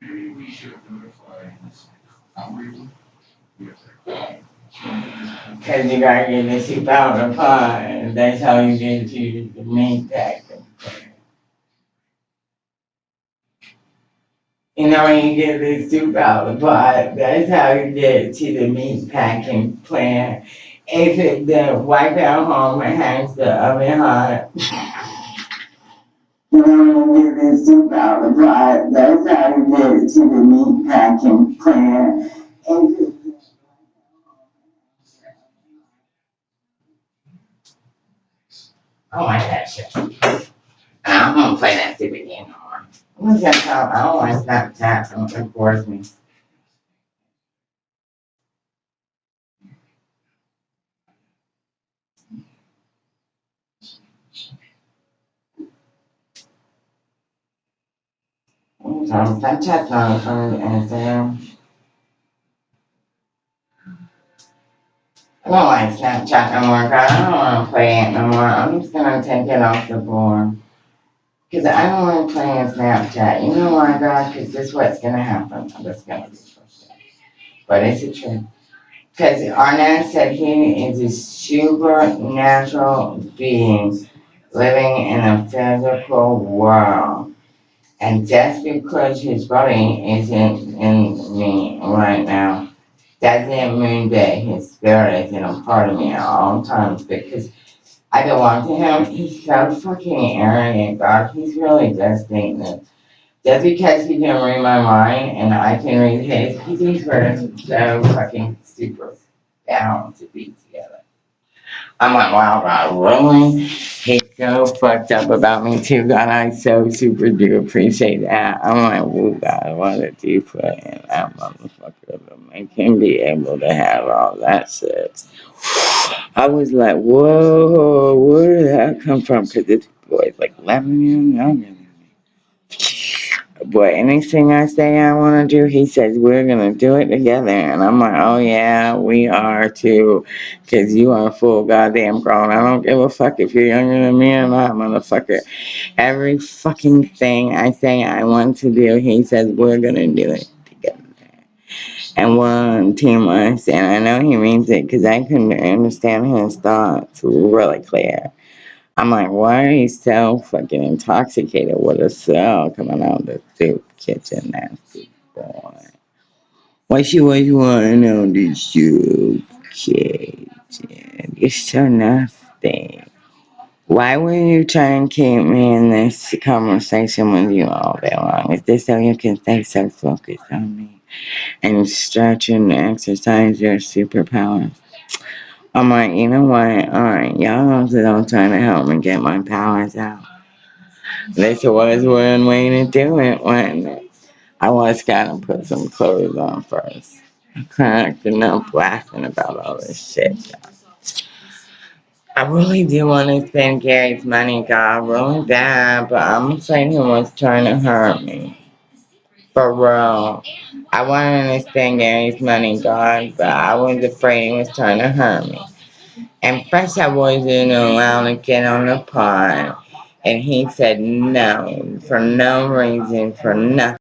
Maybe we should notify this outreach. Cause you gotta get the soup out of the pot, and that's how you get to the meat packing. You know, when you get the soup out of the pot, that's how you get to the meat packing plant. If it, the wipe out home and has the oven hot. You know, when you get the soup out of the pot, that's how you get to the meat packing plant. It- I like. I'm gonna play that stupid game What's oh, that called? I don't like Snapchat, don't enforce me. So Snapchat's not fun and Instagram. I don't like Snapchat no more, 'cause I don't wanna play it no more. I'm just gonna take it off the board. Cause I don't wanna play in Snapchat. You know why, God? Cause this is what's gonna happen. I'm just be frustrated. But it's a truth. Cause Arnett said he is a supernatural being living in a physical world. And just because his body isn't in me right now, doesn't mean that his spirit isn't a part of me at all times because I belong to him. He's so fucking arrogant, God. He's really that just because he can read my mind and I can read his, he thinks we're so fucking super down to be together. I'm like, wow, God, really? So fucked up about me too, God. I so super do appreciate that. I'm like, whoa, God, what you put in that motherfucker to make him be able to have all that shit? I was like, whoa, where did that come from? Because this boy's like 11 years younger Boy, anything I say I want to do, he says we're going to do it together. And I'm like, oh yeah, we are too. Because you are full goddamn grown. I don't give a fuck if you're younger than me or not, motherfucker. Every fucking thing I say I want to do, he says we're going to do it together. And we're on team us. And I know he means it because I couldn't understand his thoughts really clear. I'm like, why are you so fucking intoxicated with a cell coming out of the soup kitchen, nasty boy? What you always wanting on the soup kitchen? You're so nasty. Why were you trying to keep me in this conversation with you all day long? Is this so you can stay so focused on me and stretch and exercise your superpowers? I'm like, you know what? Alright, y'all also don't try to help me get my powers out. This was one way to do it, wasn't it? I was gonna put some clothes on first. Cracking up laughing about all this shit. I really do want to spend Gary's money, God, really bad, but I'm afraid he was trying to hurt me. For real. I wanted to spend Gary's money, God, but I was afraid he was trying to hurt me. And first I wasn't allowed to get on the pod. And he said no, for no reason, for nothing.